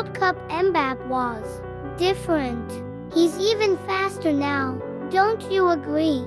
World Cup Mbappe was different. He's even faster now. Don't you agree?